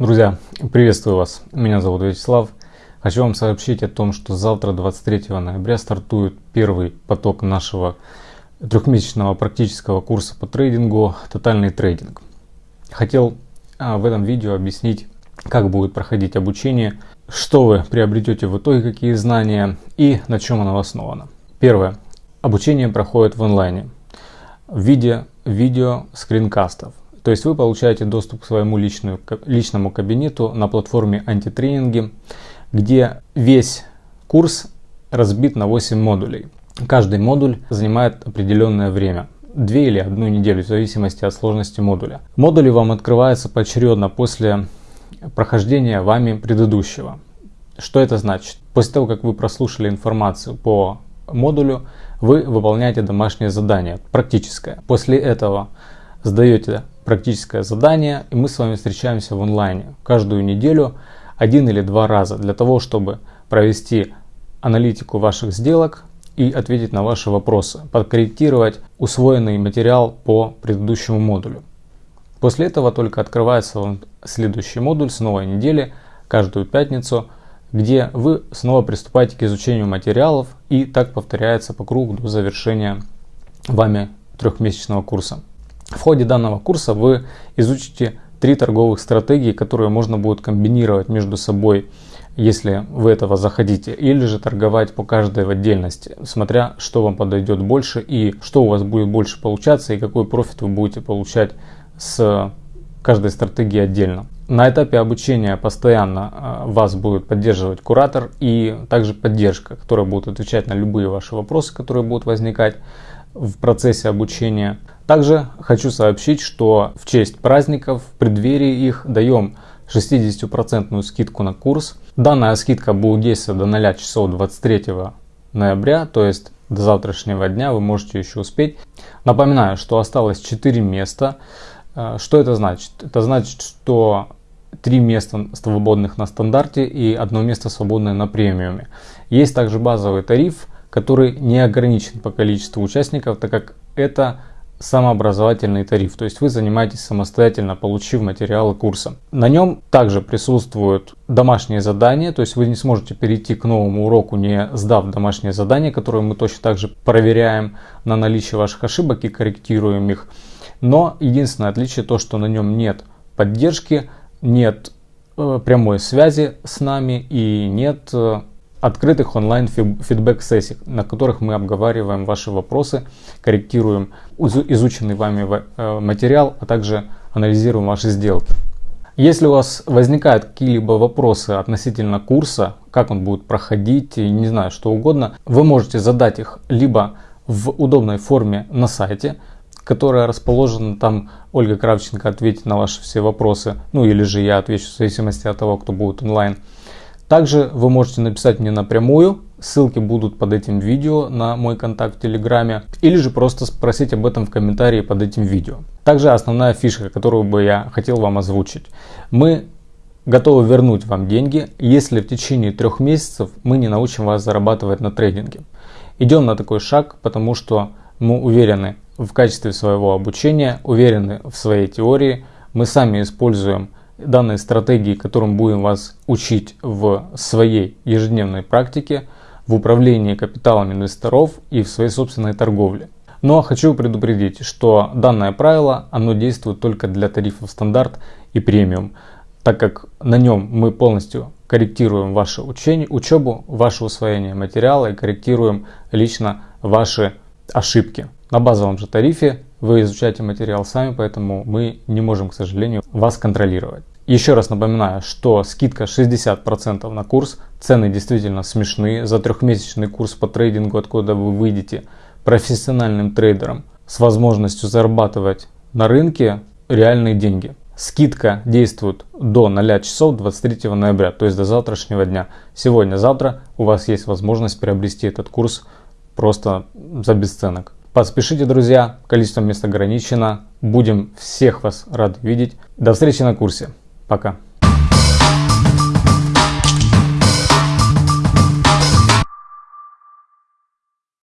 Друзья, приветствую вас. Меня зовут Вячеслав. Хочу вам сообщить о том, что завтра, 23 ноября, стартует первый поток нашего трехмесячного практического курса по трейдингу «Тотальный трейдинг». Хотел а, в этом видео объяснить, как будет проходить обучение, что вы приобретете в итоге, какие знания и на чем оно основано. Первое. Обучение проходит в онлайне в виде видео скринкастов. То есть вы получаете доступ к своему личную, личному кабинету на платформе антитренинги, где весь курс разбит на 8 модулей. Каждый модуль занимает определенное время. Две или одну неделю, в зависимости от сложности модуля. Модули вам открываются поочередно после прохождения вами предыдущего. Что это значит? После того, как вы прослушали информацию по модулю, вы выполняете домашнее задание, практическое. После этого сдаете практическое задание, и мы с вами встречаемся в онлайне каждую неделю один или два раза для того, чтобы провести аналитику ваших сделок и ответить на ваши вопросы, подкорректировать усвоенный материал по предыдущему модулю. После этого только открывается следующий модуль с новой недели каждую пятницу, где вы снова приступаете к изучению материалов и так повторяется по кругу до завершения вами трехмесячного курса. В ходе данного курса вы изучите три торговых стратегии, которые можно будет комбинировать между собой, если вы этого захотите, или же торговать по каждой в отдельности, смотря что вам подойдет больше и что у вас будет больше получаться и какой профит вы будете получать с каждой стратегии отдельно. На этапе обучения постоянно а, вас будет поддерживать куратор и также поддержка, которая будет отвечать на любые ваши вопросы, которые будут возникать в процессе обучения. Также хочу сообщить, что в честь праздников, в преддверии их даем 60% скидку на курс. Данная скидка будет действовать до 0 часов 23 ноября, то есть до завтрашнего дня вы можете еще успеть. Напоминаю, что осталось 4 места. Э, что это значит? Это значит, что 3 места свободных на стандарте и одно место свободное на премиуме. Есть также базовый тариф – который не ограничен по количеству участников, так как это самообразовательный тариф, то есть вы занимаетесь самостоятельно, получив материалы курса. На нем также присутствуют домашние задания, то есть вы не сможете перейти к новому уроку, не сдав домашние задания, которые мы точно также проверяем на наличие ваших ошибок и корректируем их. Но единственное отличие то, что на нем нет поддержки, нет э, прямой связи с нами и нет э, открытых онлайн фидбэк сессий, на которых мы обговариваем ваши вопросы, корректируем изученный вами э, материал, а также анализируем ваши сделки. Если у вас возникают какие-либо вопросы относительно курса, как он будет проходить, не знаю, что угодно, вы можете задать их либо в удобной форме на сайте, которая расположена там, Ольга Кравченко ответит на ваши все вопросы, ну или же я отвечу в зависимости от того, кто будет онлайн. Также вы можете написать мне напрямую, ссылки будут под этим видео на мой контакт в Телеграме, или же просто спросить об этом в комментарии под этим видео. Также основная фишка, которую бы я хотел вам озвучить. Мы готовы вернуть вам деньги, если в течение трех месяцев мы не научим вас зарабатывать на трейдинге. Идем на такой шаг, потому что мы уверены в качестве своего обучения, уверены в своей теории, мы сами используем данной стратегии, которым будем вас учить в своей ежедневной практике, в управлении капиталом инвесторов и в своей собственной торговле. Но хочу предупредить, что данное правило, оно действует только для тарифов стандарт и премиум, так как на нем мы полностью корректируем ваше учение, учебу, ваше усвоение материала и корректируем лично ваши ошибки. На базовом же тарифе вы изучаете материал сами, поэтому мы не можем, к сожалению, вас контролировать. Еще раз напоминаю, что скидка 60% на курс, цены действительно смешные. За трехмесячный курс по трейдингу, откуда вы выйдете профессиональным трейдером с возможностью зарабатывать на рынке реальные деньги. Скидка действует до 0 часов 23 ноября, то есть до завтрашнего дня. Сегодня-завтра у вас есть возможность приобрести этот курс просто за бесценок. Поспешите, друзья, количество мест ограничено. Будем всех вас рады видеть. До встречи на курсе. Пока.